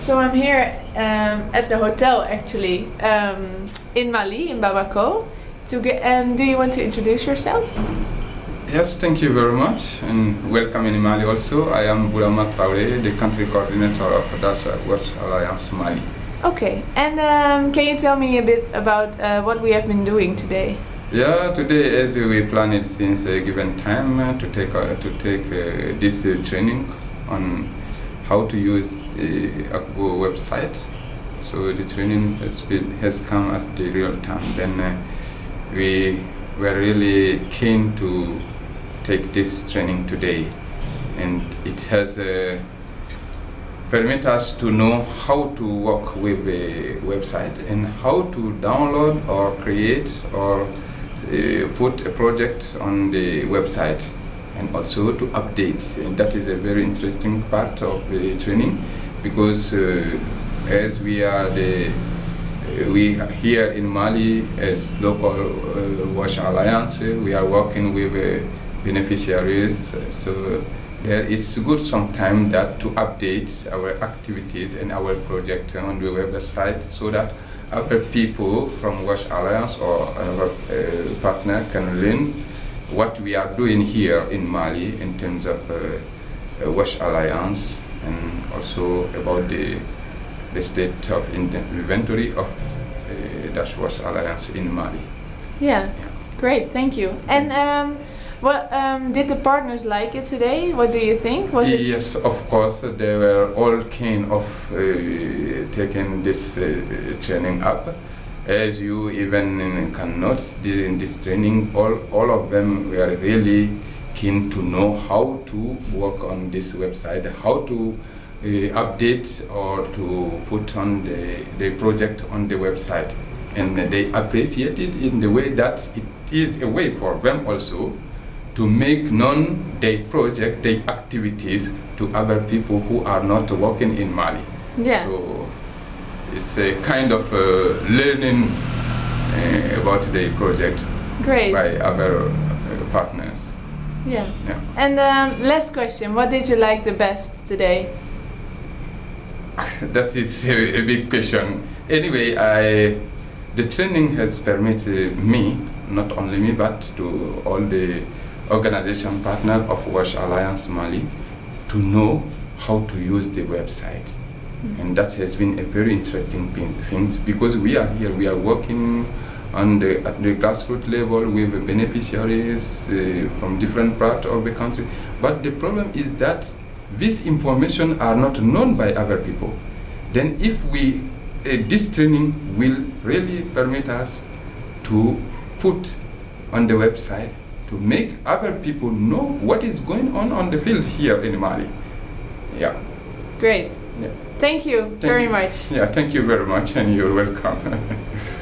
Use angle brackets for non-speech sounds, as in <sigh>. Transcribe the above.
So I'm here um, at the hotel actually um, in Mali, in Bamako. To get, and do you want to introduce yourself? Yes, thank you very much and welcome in Mali also. I am Bourama Traoré, the country coordinator of Dutch Wash Alliance Mali. Okay, and um, can you tell me a bit about uh, what we have been doing today? Yeah, today as we planned since a given time uh, to take uh, to take uh, this uh, training on how to use Akvo website. So the training has been, has come at the real time. Then uh, we were really keen to take this training today, and it has uh, permit us to know how to work with a website and how to download or create or uh, put a project on the website and also to update. And that is a very interesting part of the training because uh, as we are the uh, we here in Mali as local uh, Wash Alliance, we are working with uh, beneficiaries. So there is good sometimes that to update our activities and our project on the website so that other people from Wash Alliance or another uh, partner can learn what we are doing here in Mali in terms of uh, uh, Wash Alliance and also about the, the state of inventory of uh, Dutch Wash Alliance in Mali. Yeah, great, thank you. And um, what um, did the partners like it today? What do you think? Was it Yes, of course, they were all keen of uh, taking this uh, training up. As you even can note during this training, all, all of them were really keen to know how to work on this website, how to uh, update or to put on the, the project on the website. And they appreciate it in the way that it is a way for them also to make known their project, their activities to other people who are not working in Mali. Yeah. So it's a kind of uh, learning uh, about the project great? by other uh, partners. Yeah. Yeah. And um, last question: What did you like the best today? <laughs> that is a, a big question. Anyway, I the training has permitted me, not only me, but to all the organization partner of Wash Alliance Mali, to know how to use the website. And that has been a very interesting thing, because we are here, we are working on the, at the grassroots level with beneficiaries uh, from different parts of the country. But the problem is that this information are not known by other people. Then if we, uh, this training will really permit us to put on the website to make other people know what is going on on the field here in Mali. Yeah. Great. Yeah. Thank you Thank very you. much. Yeah, thank you very much and you're welcome. <laughs>